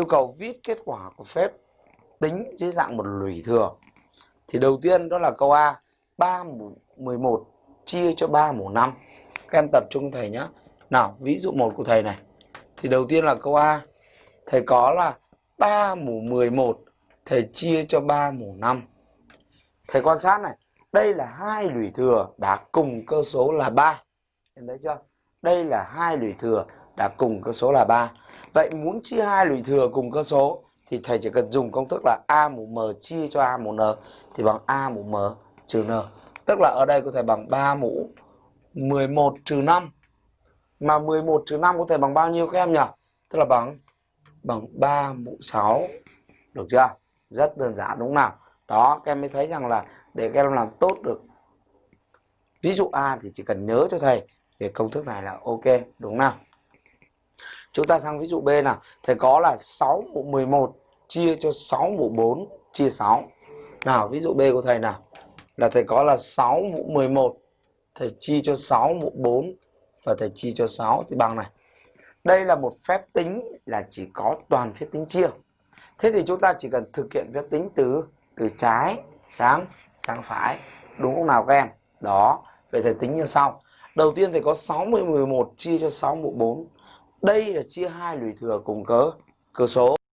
yêu cầu viết kết quả của phép tính dưới dạng một lũy thừa. Thì đầu tiên đó là câu A, 3 mũ 11 chia cho 3 mũ 5. Các em tập trung thầy nhé. Nào, ví dụ một của thầy này. Thì đầu tiên là câu A, thầy có là 3 mũ 11 thầy chia cho 3 mũ 5. Thầy quan sát này, đây là hai lũy thừa đã cùng cơ số là 3. Em thấy chưa? Đây là hai lũy thừa đã cùng cơ số là 3. Vậy muốn chia hai lũy thừa cùng cơ số thì thầy chỉ cần dùng công thức là a mũ m chia cho a mũ n thì bằng a mũ m trừ n. Tức là ở đây có thể bằng 3 mũ 11 trừ 5. Mà 11 trừ 5 có thể bằng bao nhiêu các em nhỉ? Tức là bằng bằng 3 mũ 6. Được chưa? Rất đơn giản đúng không nào? Đó, các em mới thấy rằng là để các em làm tốt được ví dụ A thì chỉ cần nhớ cho thầy về công thức này là ok đúng không nào? Chúng ta sang ví dụ B nào. Thầy có là 6 mũ 11 chia cho 6 mũ 4 chia 6. Nào ví dụ B của thầy nào. Là thầy có là 6 mũ 11 thầy chia cho 6 mũ 4 và thầy chia cho 6 thì bằng này. Đây là một phép tính là chỉ có toàn phép tính chia. Thế thì chúng ta chỉ cần thực hiện phép tính từ từ trái sang sang phải. Đúng không nào các em? Đó, vậy thầy tính như sau. Đầu tiên thầy có 60 11 chia cho 6 mũ 4 đây là chia hai lùi thừa cùng cớ. Cơ số.